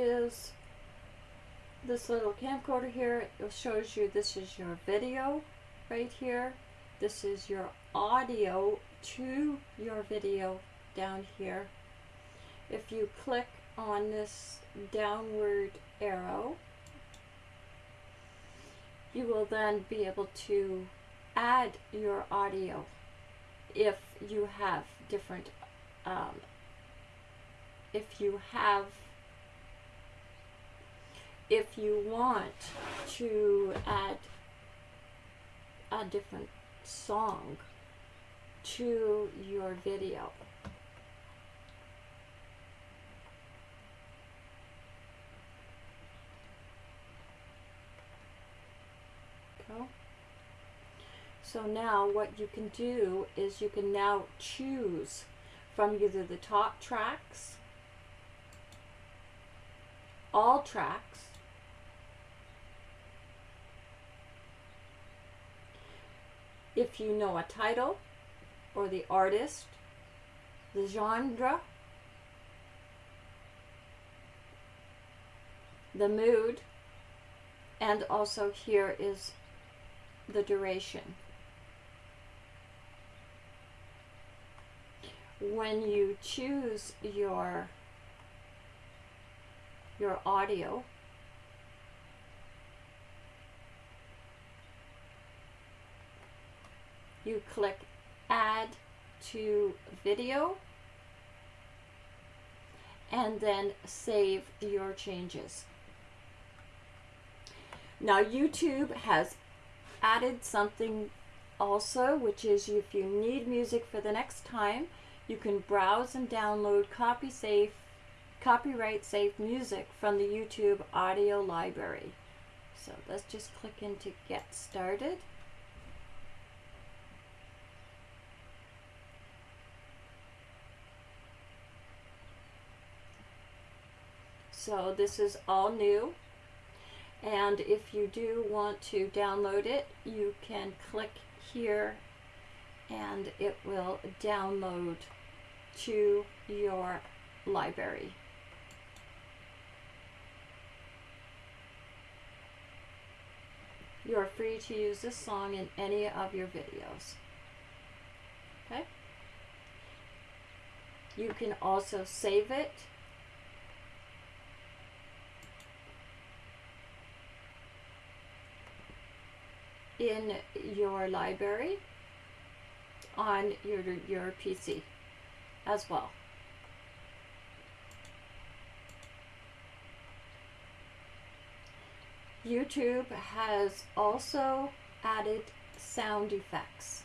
is this little camcorder here. It shows you this is your video right here. This is your audio to your video down here. If you click on this downward arrow, you will then be able to add your audio if you have different um, if you have if you want to add a different song to your video. So now what you can do is you can now choose from either the top tracks, all tracks, if you know a title or the artist, the genre, the mood, and also here is the duration. When you choose your your audio, you click add to video and then save your changes. Now YouTube has added something also which is if you need music for the next time you can browse and download copy safe copyright safe music from the YouTube audio library. So let's just click into get started. So this is all new. And if you do want to download it, you can click here and it will download to your library. You are free to use this song in any of your videos. Okay? You can also save it in your library on your, your PC as well. YouTube has also added sound effects.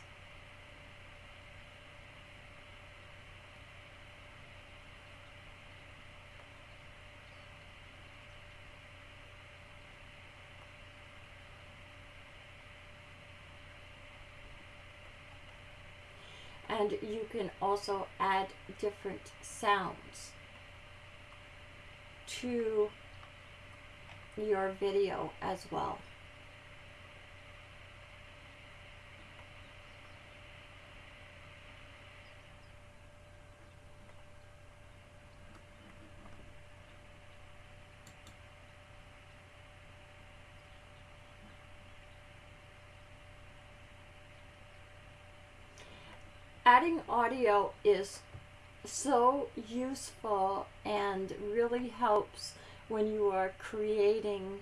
And you can also add different sounds to your video as well. Adding audio is so useful and really helps when you are creating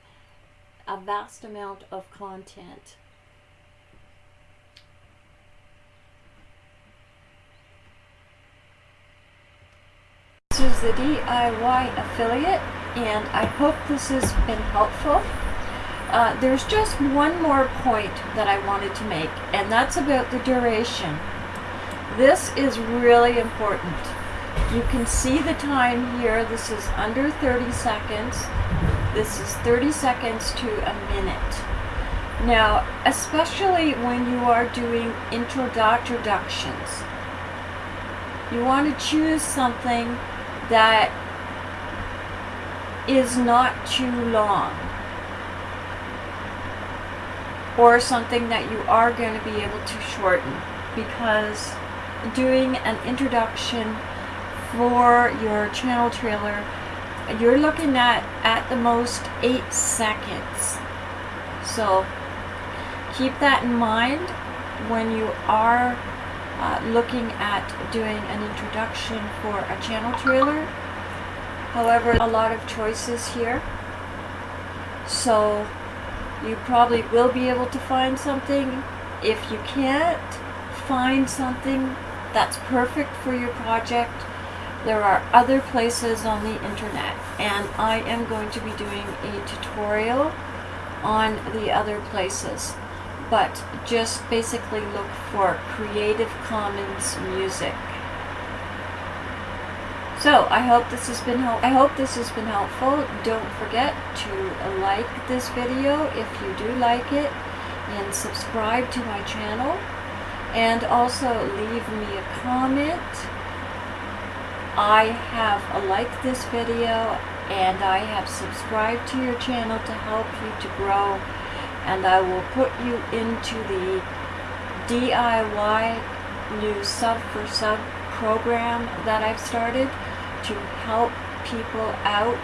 a vast amount of content. This is the DIY affiliate and I hope this has been helpful. Uh, there's just one more point that I wanted to make and that's about the duration. This is really important. You can see the time here. This is under 30 seconds. This is 30 seconds to a minute. Now, especially when you are doing introductions, you want to choose something that is not too long or something that you are going to be able to shorten because doing an introduction for your channel trailer you're looking at at the most eight seconds. So keep that in mind when you are uh, looking at doing an introduction for a channel trailer. However, a lot of choices here. So you probably will be able to find something. If you can't find something that's perfect for your project, there are other places on the internet and I am going to be doing a tutorial on the other places but just basically look for Creative Commons music. So I hope this has been I hope this has been helpful. Don't forget to like this video if you do like it and subscribe to my channel and also leave me a comment. I have liked this video and I have subscribed to your channel to help you to grow and I will put you into the DIY new sub for sub program that I've started to help people out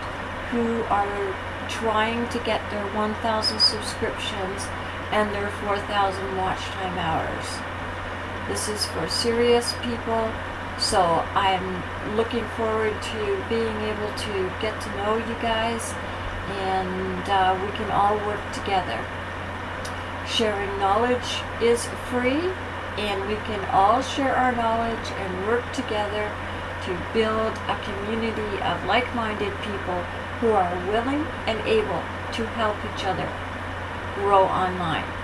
who are trying to get their 1,000 subscriptions and their 4,000 watch time hours. This is for serious people, so I'm looking forward to being able to get to know you guys and uh, we can all work together. Sharing knowledge is free and we can all share our knowledge and work together to build a community of like-minded people who are willing and able to help each other grow online.